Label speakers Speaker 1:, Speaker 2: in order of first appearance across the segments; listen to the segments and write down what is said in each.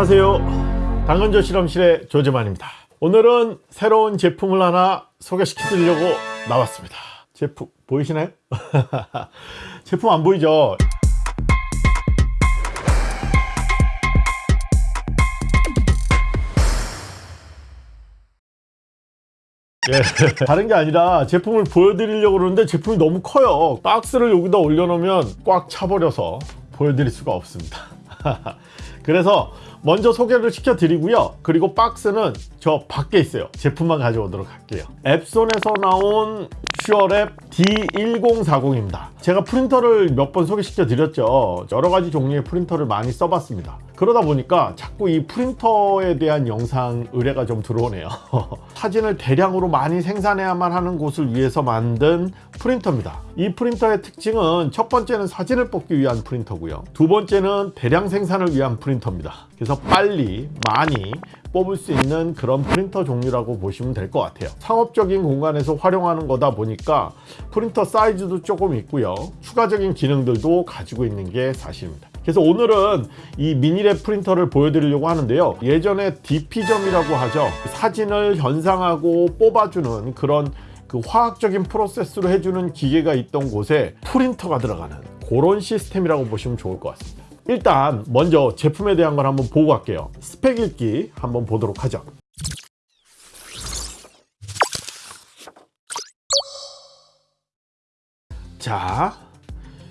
Speaker 1: 안녕하세요. 당근조 실험실의 조재만입니다. 오늘은 새로운 제품을 하나 소개시켜 드리려고 나왔습니다. 제품 보이시나요? 제품 안 보이죠? 예, 다른 게 아니라 제품을 보여드리려고 그러는데 제품이 너무 커요. 박스를 여기다 올려놓으면 꽉 차버려서 보여드릴 수가 없습니다. 그래서 먼저 소개를 시켜 드리고요. 그리고 박스는 저 밖에 있어요. 제품만 가져오도록 할게요. 엡손에서 나온 SureLab D1040입니다. 제가 프린터를 몇 번 소개시켜 드렸죠. 여러가지 종류의 프린터를 많이 써봤습니다. 그러다 보니까 자꾸 이 프린터에 대한 영상 의뢰가 좀 들어오네요. 사진을 대량으로 많이 생산해야만 하는 곳을 위해서 만든 프린터입니다. 이 프린터의 특징은 첫 번째는 사진을 뽑기 위한 프린터고요. 두 번째는 대량 생산을 위한 프린터입니다. 그래서 빨리 많이 뽑을 수 있는 그런 프린터 종류라고 보시면 될 것 같아요. 상업적인 공간에서 활용하는 거다 보니까 프린터 사이즈도 조금 있고요. 추가적인 기능들도 가지고 있는 게 사실입니다. 그래서 오늘은 이 미니랩 프린터를 보여드리려고 하는데요. 예전에 DP점이라고 하죠. 사진을 현상하고 뽑아주는 그런 그 화학적인 프로세스로 해주는 기계가 있던 곳에 프린터가 들어가는 그런 시스템이라고 보시면 좋을 것 같습니다 일단 먼저 제품에 대한 걸 한번 보고 갈게요. 스펙 읽기 한번 보도록 하죠. 자,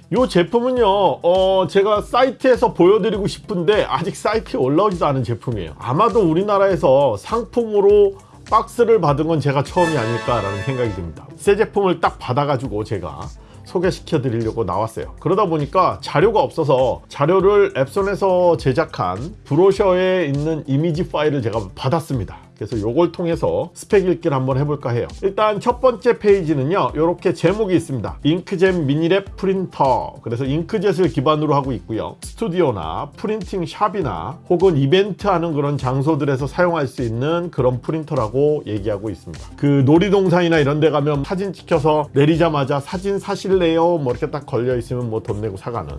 Speaker 1: 이 제품은요 어, 제가 사이트에서 보여드리고 싶은데 아직 사이트에 올라오지도 않은 제품이에요. 아마도 우리나라에서 상품으로 박스를 받은 건 제가 처음이 아닐까 라는 생각이 듭니다. 새 제품을 딱 받아 가지고 제가 소개시켜 드리려고 나왔어요. 그러다 보니까 자료가 없어서 자료를 엡손에서 제작한 브로셔에 있는 이미지 파일을 제가 받았습니다 그래서 이걸 통해서 스펙 읽기를 한번 해볼까 해요. 일단 첫 번째 페이지는요 이렇게 제목이 있습니다. 잉크젯 minilab 프린터. 그래서 잉크젯을 기반으로 하고 있고요. 스튜디오나 printing shop이나 혹은 이벤트 하는 그런 장소들에서 사용할 수 있는 그런 프린터라고 얘기하고 있습니다. 그 놀이동산이나 이런 데 가면 사진 찍혀서 내리자마자 사진 사실래요? 뭐 이렇게 딱 걸려 있으면 뭐 돈 내고 사가는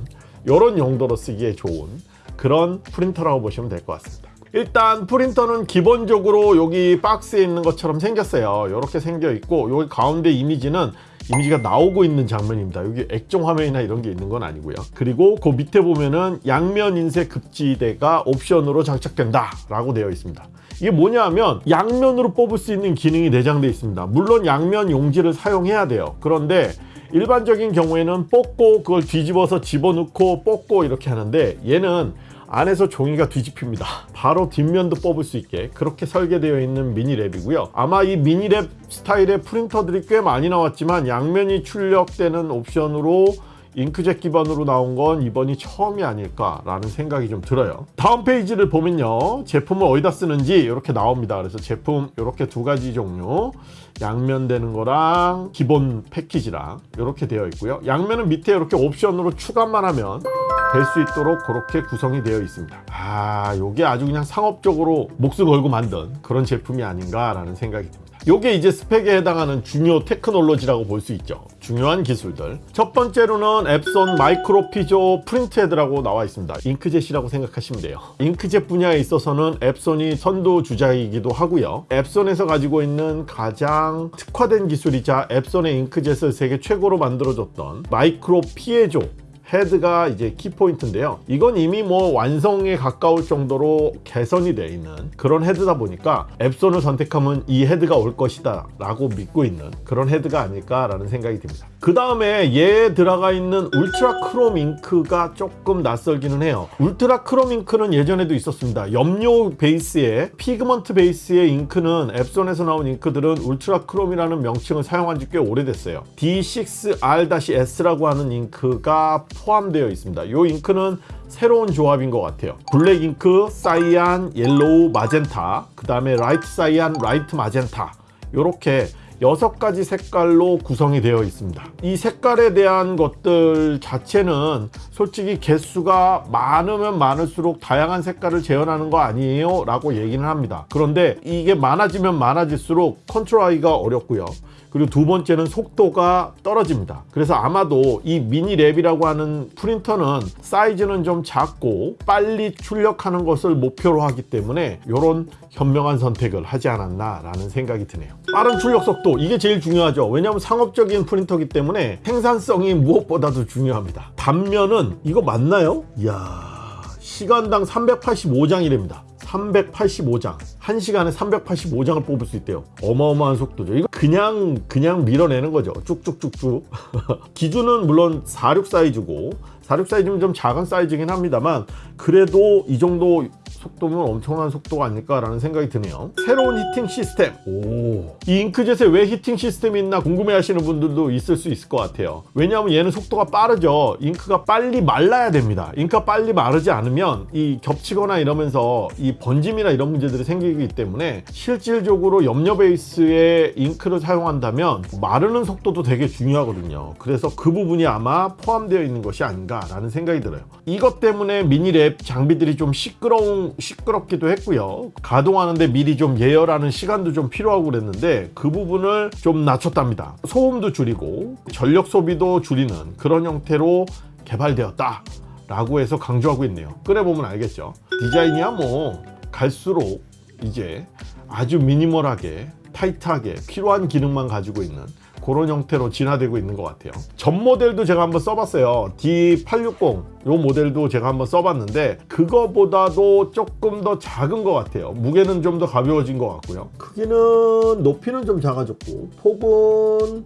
Speaker 1: 이런 용도로 쓰기에 좋은 그런 프린터라고 보시면 될 것 같습니다 일단 프린터는 기본적으로 여기 박스에 있는 것처럼 생겼어요. 이렇게 생겨 있고 여기 가운데 이미지는 이미지가 나오고 있는 장면입니다. 여기 액정 화면이나 이런 게 있는 건 아니고요. 그리고 그 밑에 보면은 양면 인쇄 급지대가 옵션으로 장착된다 라고 되어 있습니다. 이게 뭐냐 하면 양면으로 뽑을 수 있는 기능이 내장되어 있습니다. 물론 양면 용지를 사용해야 돼요. 그런데 일반적인 경우에는 뽑고 그걸 뒤집어서 집어넣고 뽑고 이렇게 하는데 얘는 안에서 종이가 뒤집힙니다. 바로 뒷면도 뽑을 수 있게 그렇게 설계되어 있는 미니랩이고요. 아마 이 미니랩 스타일의 프린터들이 꽤 많이 나왔지만 양면이 출력되는 옵션으로 잉크젯 기반으로 나온 건 이번이 처음이 아닐까 라는 생각이 좀 들어요. 다음 페이지를 보면요. 제품을 어디다 쓰는지 이렇게 나옵니다. 그래서 제품 이렇게 두 가지 종류. 양면 되는 거랑 기본 패키지랑 이렇게 되어 있고요. 양면은 밑에 이렇게 옵션으로 추가만 하면 될 수 있도록 그렇게 구성이 되어 있습니다. 아 요게 아주 그냥 상업적으로 목숨 걸고 만든 그런 제품이 아닌가 라는 생각이 듭니다 요게 이제 스펙에 해당하는 중요 테크놀로지라고 볼 수 있죠. 중요한 기술들. 첫 번째로는 엡손 Micro Piezo print head라고 나와 있습니다. 잉크젯이라고 생각하시면 돼요. 잉크젯 분야에 있어서는 엡손이 선두 주자이기도 하고요. 엡손에서 가지고 있는 가장 특화된 기술이자 엡손의 잉크젯을 세계 최고로 만들어줬던 Micro Piezo 헤드가 이제 키포인트인데요. 이건 이미 뭐 완성에 가까울 정도로 개선이 되어 있는 그런 헤드다 보니까 엡손을 선택하면 이 헤드가 올 것이다 라고 믿고 있는 그런 헤드가 아닐까 라는 생각이 듭니다. 그 다음에 얘에 들어가 있는 UltraChrome 잉크가 조금 낯설기는 해요. UltraChrome 잉크는 예전에도 있었습니다. 염료 베이스의 pigment 베이스의 잉크는 엡손에서 나온 잉크들은 UltraChrome이라는 명칭을 사용한 지 꽤 오래됐어요. D6R-S라고 하는 잉크가 포함되어 있습니다. 이 잉크는 새로운 조합인 것 같아요. 블랙 잉크, cyan, yellow, magenta 그 다음에 light cyan, light magenta. 이렇게 여섯 가지 색깔로 구성이 되어 있습니다. 이 색깔에 대한 것들 자체는 솔직히 개수가 많으면 많을수록 다양한 색깔을 재현하는 거 아니에요? 라고 얘기는 합니다. 그런데 이게 많아지면 많아질수록 컨트롤하기가 어렵고요. 그리고 두 번째는 속도가 떨어집니다. 그래서 아마도 이 mini lab이라고 하는 프린터는 사이즈는 좀 작고 빨리 출력하는 것을 목표로 하기 때문에 이런 현명한 선택을 하지 않았나 라는 생각이 드네요. 빠른 출력 속도 이게 제일 중요하죠. 왜냐하면 상업적인 프린터기 때문에 생산성이 무엇보다도 중요합니다. 단면은 이거 맞나요? 이야 시간당 385장이랍니다. 385장. 1시간에 385장을 뽑을 수 있대요. 어마어마한 속도죠. 이거 그냥 그냥 밀어내는 거죠. 쭉쭉쭉쭉. 기준은 물론 46 사이즈고 46 사이즈면 좀 작은 사이즈긴 합니다만 그래도 이 정도 속도면 엄청난 속도가 아닐까라는 생각이 드네요. 새로운 히팅 시스템. 오. 이 잉크젯에 왜 히팅 시스템이 있나 궁금해 하시는 분들도 있을 수 있을 것 같아요. 왜냐하면 얘는 속도가 빠르죠. 잉크가 빨리 말라야 됩니다. 잉크가 빨리 마르지 않으면 이 겹치거나 이러면서 이 번짐이나 이런 문제들이 생기기 때문에 실질적으로 염료 베이스의 잉크를 사용한다면 마르는 속도도 되게 중요하거든요. 그래서 그 부분이 아마 포함되어 있는 것이 아닌가 라는 생각이 들어요. 이것 때문에 미니랩 장비들이 좀 시끄러운 시끄럽기도 했고요. 가동하는데 미리 좀 예열하는 시간도 좀 필요하고 그랬는데 그 부분을 좀 낮췄답니다. 소음도 줄이고 전력 소비도 줄이는 그런 형태로 개발되었다. 라고 해서 강조하고 있네요. 꺼내보면 알겠죠. 디자인이야 뭐 갈수록 이제 아주 미니멀하게 타이트하게 필요한 기능만 가지고 있는 그런 형태로 진화되고 있는 것 같아요. 전 모델도 제가 한번 써봤어요. D860 요 모델도 제가 한번 써봤는데 그거보다도 조금 더 작은 것 같아요. 무게는 좀 더 가벼워진 것 같고요. 크기는 높이는 좀 작아졌고 폭은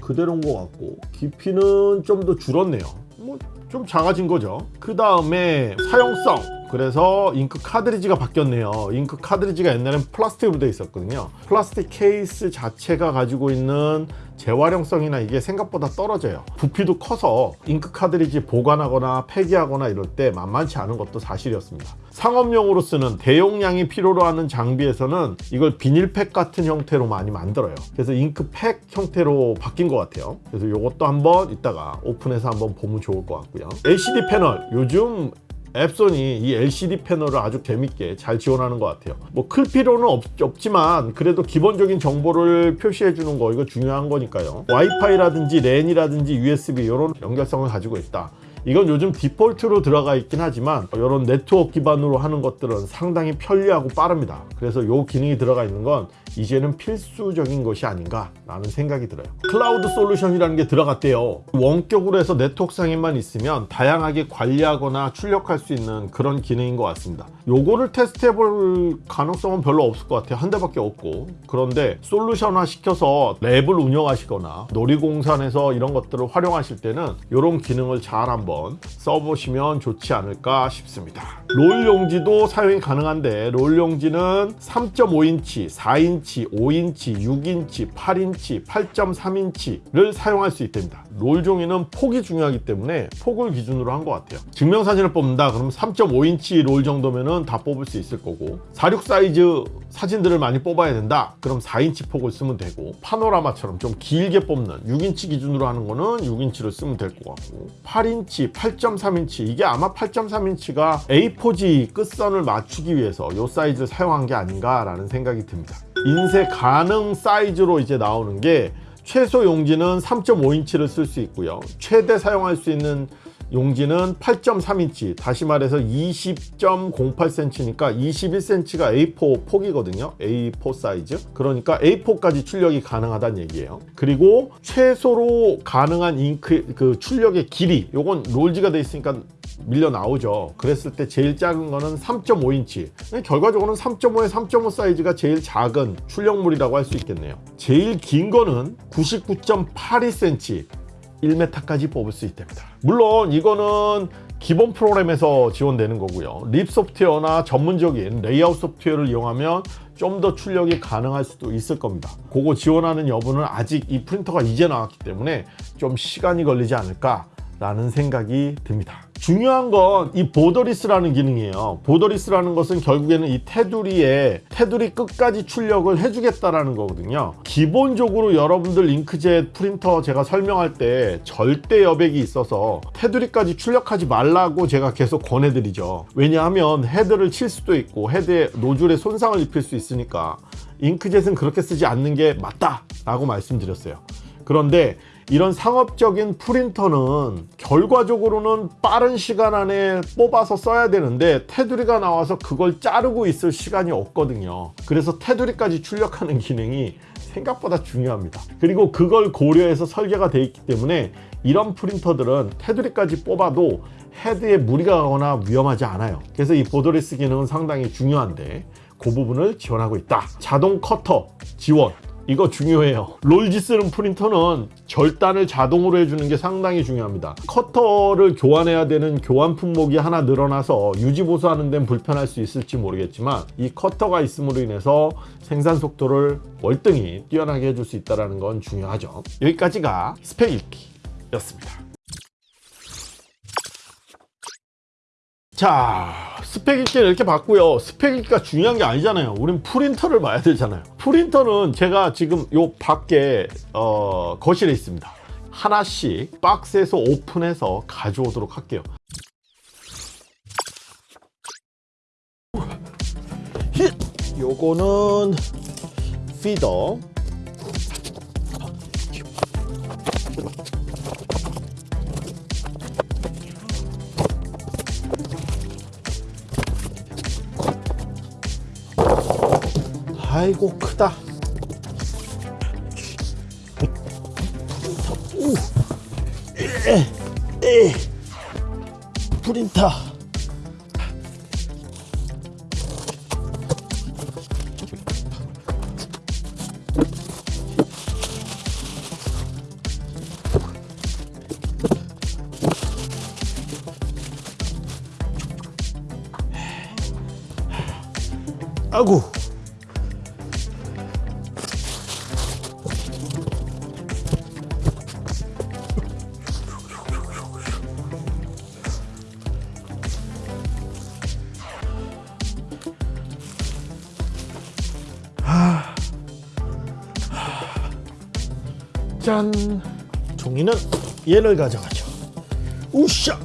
Speaker 1: 그대로인 것 같고 깊이는 좀 더 줄었네요. 뭐 좀 작아진 거죠. 그 다음에 사용성 그래서 잉크 카트리지가 바뀌었네요. 잉크 카트리지가 옛날엔 플라스틱으로 되어 있었거든요. 플라스틱 케이스 자체가 가지고 있는 재활용성이나 이게 생각보다 떨어져요. 부피도 커서 잉크 카트리지 보관하거나 폐기하거나 이럴 때 만만치 않은 것도 사실이었습니다. 상업용으로 쓰는 대용량이 필요로 하는 장비에서는 이걸 비닐팩 같은 형태로 많이 만들어요. 그래서 잉크팩 형태로 바뀐 것 같아요. 그래서 이것도 한번 이따가 오픈해서 한번 보면 좋을 것 같고요. LCD 패널 요즘 엡손이 이 LCD 패널을 아주 재밌게 잘 지원하는 것 같아요. 뭐 클 필요는 없, 없지만 그래도 기본적인 정보를 표시해 주는 거 이거 중요한 거니까요. 와이파이라든지 LAN이라든지 USB 이런 연결성을 가지고 있다. 이건 요즘 디폴트로 들어가 있긴 하지만 이런 네트워크 기반으로 하는 것들은 상당히 편리하고 빠릅니다. 그래서 이 기능이 들어가 있는 건 이제는 필수적인 것이 아닌가 라는 생각이 들어요. 클라우드 솔루션이라는 게 들어갔대요. 원격으로 해서 네트워크상에만 있으면 다양하게 관리하거나 출력할 수 있는 그런 기능인 것 같습니다. 요거를 테스트해 볼 가능성은 별로 없을 것 같아요. 한 대밖에 없고. 그런데 솔루션화 시켜서 lab을 운영하시거나 놀이공원에서 이런 것들을 활용하실 때는 이런 기능을 잘 한번 써보시면 좋지 않을까 싶습니다. 롤 용지도 사용이 가능한데 롤 용지는 3.5인치, 4인치, 5인치, 6인치, 8인치, 8.3인치를 사용할 수 있답니다. 롤 종이는 폭이 중요하기 때문에 폭을 기준으로 한 것 같아요. 증명사진을 뽑는다. 그러면 3.5인치 롤 정도면 다 뽑을 수 있을 거고 46 사이즈 사진들을 많이 뽑아야 된다. 그럼 4인치 폭을 쓰면 되고 파노라마처럼 좀 길게 뽑는 6인치 기준으로 하는 거는 6인치를 쓰면 될 것 같고 8인치, 8.3인치 이게 아마 8.3인치가 A4지 끝선을 맞추기 위해서 이 사이즈를 사용한 게 아닌가 라는 생각이 듭니다 인쇄 가능 사이즈로 이제 나오는 게 최소 용지는 3.5인치를 쓸 수 있고요. 최대 사용할 수 있는 용지는 8.3인치 다시 말해서 20.08cm니까 21cm가 A4 폭이거든요. A4 사이즈. 그러니까 A4까지 출력이 가능하다는 얘기예요. 그리고 최소로 가능한 잉크 그 출력의 길이 요건 롤지가 돼 있으니까 밀려 나오죠. 그랬을 때 제일 작은 거는 3.5인치. 결과적으로는 3.5에 3.5 사이즈가 제일 작은 출력물이라고 할 수 있겠네요. 제일 긴 거는 99.82cm 1m까지 뽑을 수 있답니다. 물론 이거는 기본 프로그램에서 지원되는 거고요. RIP 소프트웨어나 전문적인 레이아웃 소프트웨어를 이용하면 좀 더 출력이 가능할 수도 있을 겁니다. 그거 지원하는 여부는 아직 이 프린터가 이제 나왔기 때문에 좀 시간이 걸리지 않을까 라는 생각이 듭니다 중요한 건 이 borderless라는 기능이에요. borderless라는 것은 결국에는 이 테두리에 테두리 끝까지 출력을 해주겠다라는 거거든요. 기본적으로 여러분들 잉크젯 프린터 제가 설명할 때 절대 여백이 있어서 테두리까지 출력하지 말라고 제가 계속 권해드리죠. 왜냐하면 헤드를 칠 수도 있고 헤드에 노즐에 손상을 입힐 수 있으니까 잉크젯은 그렇게 쓰지 않는 게 맞다 라고 말씀드렸어요. 그런데 이런 상업적인 프린터는 결과적으로는 빠른 시간 안에 뽑아서 써야 되는데 테두리가 나와서 그걸 자르고 있을 시간이 없거든요. 그래서 테두리까지 출력하는 기능이 생각보다 중요합니다. 그리고 그걸 고려해서 설계가 되어 있기 때문에 이런 프린터들은 테두리까지 뽑아도 헤드에 무리가 가거나 위험하지 않아요. 그래서 이 borderless 기능은 상당히 중요한데 그 부분을 지원하고 있다. 자동 커터 지원 이거 중요해요. 롤지 쓰는 프린터는 절단을 자동으로 해주는 게 상당히 중요합니다. 커터를 교환해야 되는 교환 품목이 하나 늘어나서 유지 보수하는 데는 불편할 수 있을지 모르겠지만 이 커터가 있음으로 인해서 생산 속도를 월등히 뛰어나게 해줄 수 있다는 건 중요하죠. 여기까지가 스펙 읽기였습니다 자 스펙 읽기는 이렇게 봤고요. 스펙 읽기가 중요한 게 아니잖아요. 우린 프린터를 봐야 되잖아요. 프린터는 제가 지금 요 밖에 어, 거실에 있습니다. 하나씩 박스에서 오픈해서 가져오도록 할게요. 힛! 요거는 피더 아이고 크다. 프린터 아구 얘를 가져가죠. 우샤!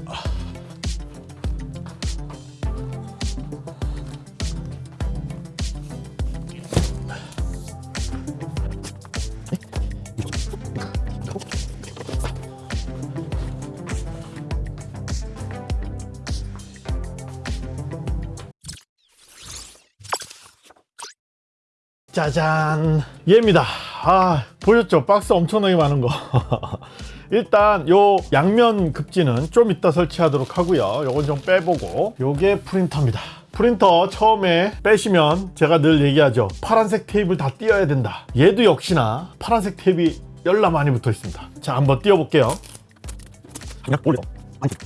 Speaker 1: 짜잔! 얘입니다. 아 보셨죠? 박스 엄청나게 많은 거 일단 요 양면 급지는 좀 이따 설치하도록 하고요. 요건 좀 빼보고. 요게 프린터입니다. 프린터 처음에 빼시면 제가 늘 얘기하죠. 파란색 테이프를 다 띄어야 된다. 얘도 역시나 파란색 테이프가 열나 많이 붙어 있습니다. 자 한번 띄워 볼게요.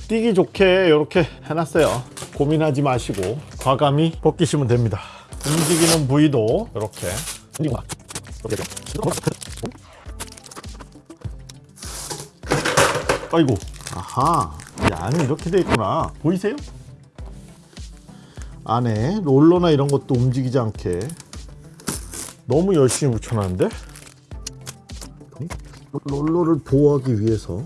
Speaker 1: 띄기 좋게 이렇게 해놨어요. 고민하지 마시고 과감히 벗기시면 됩니다. 움직이는 부위도 이렇게 아이고. 아하 이 안이 이렇게 돼 있구나. 보이세요? 안에 롤러나 이런 것도 움직이지 않게 너무 열심히 붙여놨는데? 롤러를 보호하기 위해서.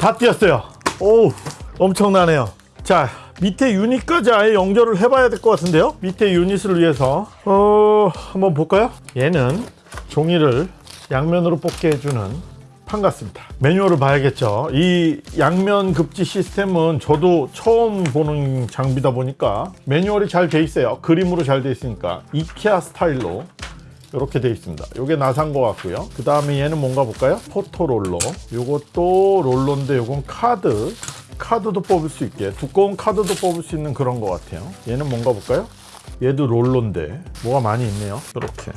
Speaker 1: 다 띄었어요. 오 엄청나네요. 자 밑에 유닛까지 아예 연결을 해봐야 될 것 같은데요? 밑에 유닛을 위해서. 어 한번 볼까요? 얘는 종이를 양면으로 뽑게 해주는 판 같습니다. 매뉴얼을 봐야겠죠. 이 양면 급지 시스템은 저도 처음 보는 장비다 보니까 매뉴얼이 잘 돼 있어요. 그림으로 잘 돼 있으니까. 이케아 스타일로 이렇게 돼 있습니다. 이게 나산 것 같고요. 그 다음에 얘는 뭔가 볼까요? 포토롤러. 요것도 롤러인데 요건 카드 카드도 뽑을 수 있게 두꺼운 카드도 뽑을 수 있는 그런 것 같아요. 얘는 뭔가 볼까요? 얘도 롤러인데 뭐가 많이 있네요. 이렇게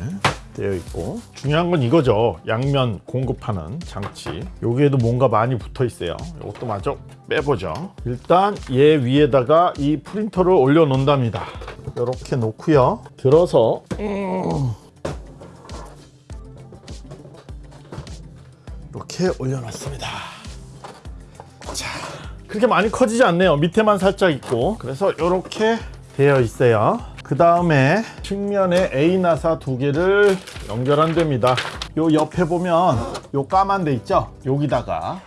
Speaker 1: 되어 있고. 중요한 건 이거죠. 양면 공급하는 장치. 여기에도 뭔가 많이 붙어 있어요. 이것도 마저 빼보죠. 일단 얘 위에다가 이 프린터를 올려 놓는답니다. 이렇게 놓고요. 들어서 음. 이렇게 올려놨습니다. 자, 그렇게 많이 커지지 않네요. 밑에만 살짝 있고. 그래서 이렇게 되어 있어요. 그 다음에 측면에 A 나사 두 개를 연결한답니다. 요 옆에 보면 요 까만 데 있죠? 여기다가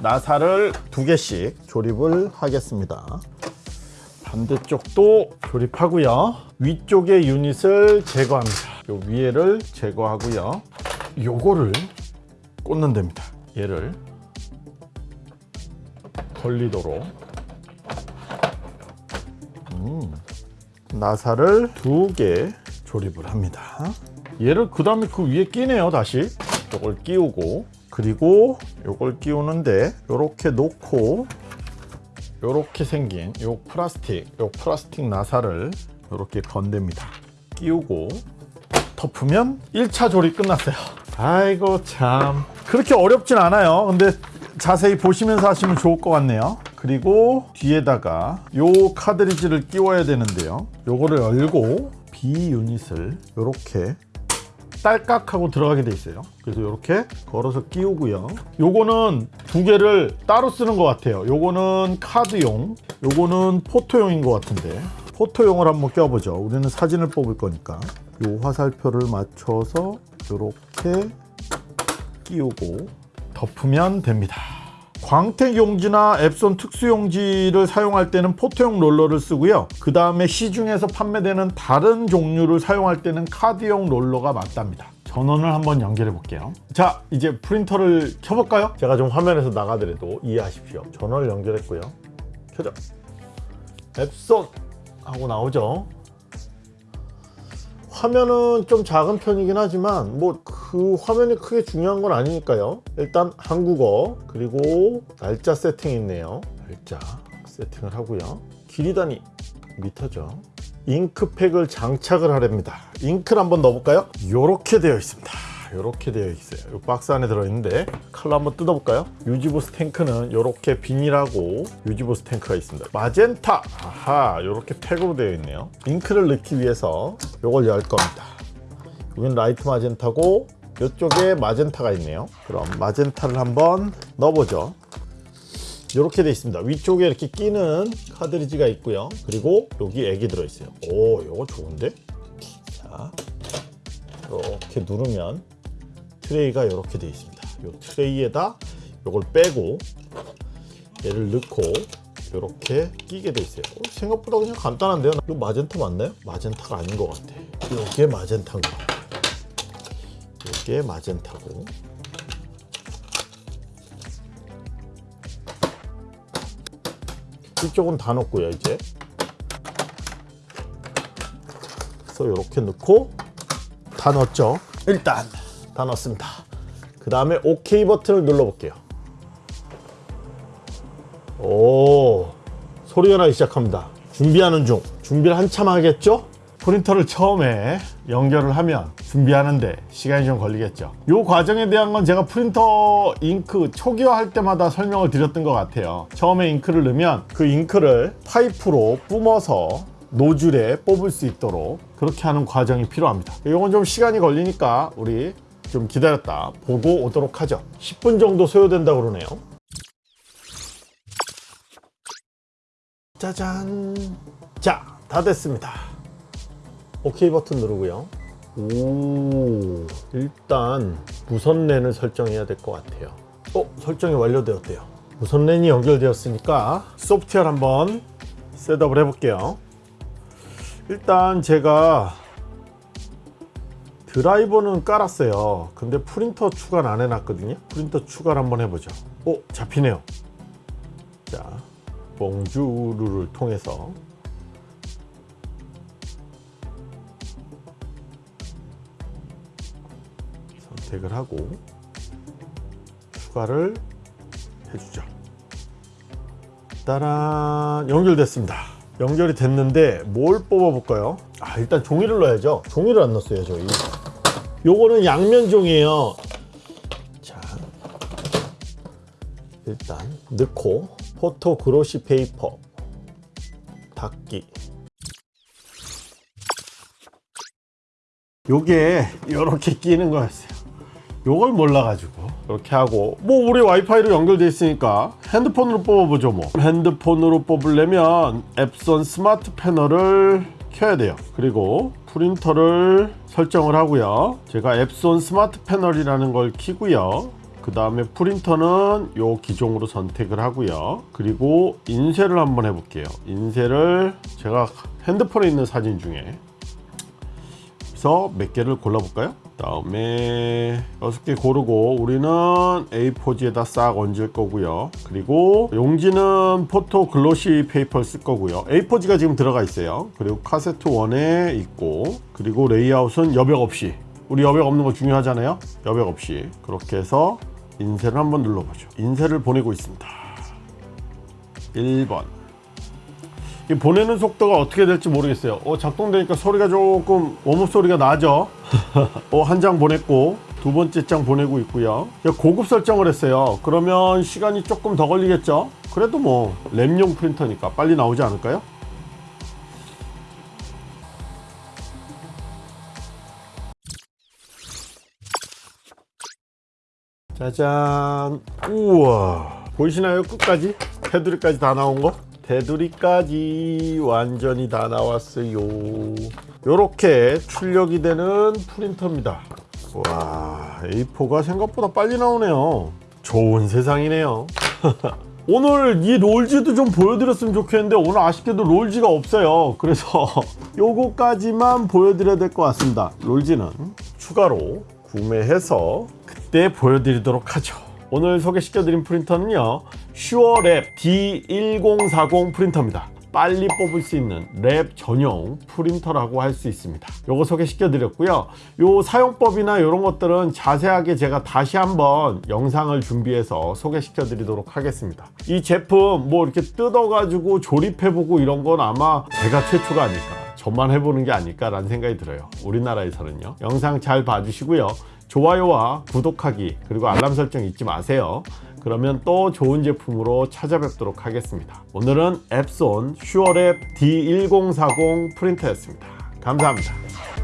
Speaker 1: 나사를 두 개씩 조립을 하겠습니다. 반대쪽도 조립하고요. 위쪽의 유닛을 제거합니다. 요 위에를 제거하고요. 요거를 꽂는 됩니다. 얘를 걸리도록 음, 나사를 두 개 조립을 합니다. 얘를 그 다음에 그 위에 끼네요. 다시 요걸 끼우고 그리고 요걸 끼우는데 요렇게 놓고 요렇게 생긴 요 플라스틱 요 플라스틱 나사를 요렇게 건댑니다. 끼우고 덮으면 1차 조립 끝났어요. 아이고 참 그렇게 어렵진 않아요. 근데 자세히 보시면서 하시면 좋을 것 같네요. 그리고 뒤에다가 요 카드리지를 끼워야 되는데요. 요거를 열고 B 유닛을 요렇게 딸깍 하고 들어가게 돼 있어요. 그래서 이렇게 걸어서 끼우고요. 요거는 두 개를 따로 쓰는 것 같아요. 요거는 카드용, 요거는 포토용인 것 같은데 포토용을 한번 껴보죠. 우리는 사진을 뽑을 거니까 요 화살표를 맞춰서 이렇게 끼우고 덮으면 됩니다. 광택 용지나 앱손 특수 용지를 사용할 때는 포토용 롤러를 쓰고요. 그 다음에 시중에서 판매되는 다른 종류를 사용할 때는 카드용 롤러가 맞답니다. 전원을 한번 연결해 볼게요. 자, 이제 프린터를 켜볼까요? 제가 좀 화면에서 나가더라도 이해하십시오. 전원을 연결했고요. 켜져. 앱손 하고 나오죠. 화면은 좀 작은 편이긴 하지만 뭐 그 화면이 크게 중요한 건 아니니까요. 일단 한국어 그리고 날짜 세팅이 있네요. 날짜 세팅을 하고요. 길이 단위 미터죠. 잉크팩을 장착을 하렵니다. 잉크를 한번 넣어볼까요? 이렇게 되어 있습니다 이렇게 되어 있어요. 이 박스 안에 들어있는데 칼로 한번 뜯어볼까요? 유지보수 탱크는 이렇게 비닐하고 유지보수 탱크가 있습니다. 마젠타! 아하 이렇게 팩으로 되어 있네요. 잉크를 넣기 위해서 이걸 열 겁니다. 여기는 light magenta고 이쪽에 magenta가 있네요. 그럼 magenta를 한번 넣어보죠. 이렇게 되어 있습니다. 위쪽에 이렇게 끼는 카트리지가 있고요. 그리고 여기 액이 들어있어요. 오 이거 좋은데? 자 이렇게 누르면 트레이가 이렇게 되어 있습니다. 이 트레이에다 이걸 빼고 얘를 넣고 이렇게 끼게 돼 있어요. 어, 생각보다 그냥 간단한데요? 이거 마젠타 맞나요? 마젠타가 아닌 것 같아 이게 마젠타인 것 같아 이게 마젠타고. 이쪽은 다 넣고요 이제. 그래서 이렇게 넣고 다 넣었죠? 일단 다 넣었습니다. 그 다음에 OK 버튼을 눌러 볼게요. 오 소리가 나기 시작합니다. 준비하는 중. 준비를 한참 하겠죠? 프린터를 처음에 연결을 하면 준비하는데 시간이 좀 걸리겠죠. 이 과정에 대한 건 제가 프린터 잉크 초기화할 때마다 설명을 드렸던 것 같아요. 처음에 잉크를 넣으면 그 잉크를 파이프로 뿜어서 노즐에 뽑을 수 있도록 그렇게 하는 과정이 필요합니다. 이건 좀 시간이 걸리니까 우리 좀 기다렸다. 보고 오도록 하죠. 10분 정도 소요된다고 그러네요. 짜잔. 자 다 됐습니다. OK 버튼 누르고요. 오 일단 무선 랜을 설정해야 될 것 같아요. 어 설정이 완료되었대요. 무선 랜이 연결되었으니까 소프트웨어 한번 셋업을 해 볼게요. 일단 제가 드라이버는 깔았어요. 근데 프린터 추가를 안 해놨거든요. 프린터 추가를 한번 해보죠. 오 잡히네요. 자 봉주루를 통해서. 선택을 하고 추가를 해주죠. 따란 연결됐습니다 연결이 됐는데 뭘 뽑아 볼까요? 아 일단 종이를 넣어야죠. 종이를 안 넣었어요 저희. 요거는 양면 종이에요. 자 일단 넣고 photo glossy paper 닫기. 요게 이렇게 끼는 거였어요. 요걸 몰라가지고 그렇게 하고. 뭐 우리 와이파이로 연결돼 있으니까 핸드폰으로 뽑아보죠 뭐. 핸드폰으로 뽑으려면 Epson Smart Panel을 켜야 돼요. 그리고 프린터를 설정을 하고요. 제가 Epson Smart Panel이라는 걸 키고요. 그 다음에 프린터는 요 기종으로 선택을 하고요. 그리고 인쇄를 한번 해볼게요. 인쇄를 제가 핸드폰에 있는 사진 중에. 그래서 몇 개를 골라볼까요? 다음에 여섯 개 고르고 우리는 A4지에다 싹 얹을 거고요. 그리고 용지는 photo glossy paper를 쓸 거고요. A4지가 지금 들어가 있어요. 그리고 카세트 1에 있고 그리고 레이아웃은 여백 없이 우리 여백 없는 거 중요하잖아요. 여백 없이 그렇게 해서 인쇄를 한번 눌러보죠. 인쇄를 보내고 있습니다. 1번 이 보내는 속도가 어떻게 될지 모르겠어요. 어, 작동되니까 소리가 조금 웜업 소리가 나죠. 어, 한 장 보냈고 두 번째 장 보내고 있고요. 고급 설정을 했어요. 그러면 시간이 조금 더 걸리겠죠. 그래도 뭐 램용 프린터니까 빨리 나오지 않을까요? 짜잔 우와 보이시나요 끝까지 테두리까지 다 나온 거 테두리까지 완전히 다 나왔어요. 요렇게 출력이 되는 프린터입니다. 와 A4가 생각보다 빨리 나오네요. 좋은 세상이네요. 오늘 이 롤즈도 좀 보여드렸으면 좋겠는데 오늘 아쉽게도 롤즈가 없어요. 그래서 요거까지만 보여드려야 될 것 같습니다. 롤즈는 추가로 구매해서 그때 보여드리도록 하죠 오늘 소개시켜드린 프린터는요 SureLab D1040 프린터입니다. 빨리 뽑을 수 있는 lab 전용 프린터라고 할 수 있습니다. 요거 소개시켜 드렸고요. 요 사용법이나 이런 것들은 자세하게 제가 다시 한번 영상을 준비해서 소개시켜 드리도록 하겠습니다. 이 제품 뭐 이렇게 뜯어 가지고 조립해 보고 이런 건 아마 제가 최초가 아닐까 저만 해보는 게 아닐까 라는 생각이 들어요. 우리나라에서는요. 영상 잘 봐주시고요 좋아요와 구독하기 그리고 알람 설정 잊지 마세요 그러면 또 좋은 제품으로 찾아뵙도록 하겠습니다. 오늘은 앱손 슈어랩 D1040 프린터였습니다. 감사합니다.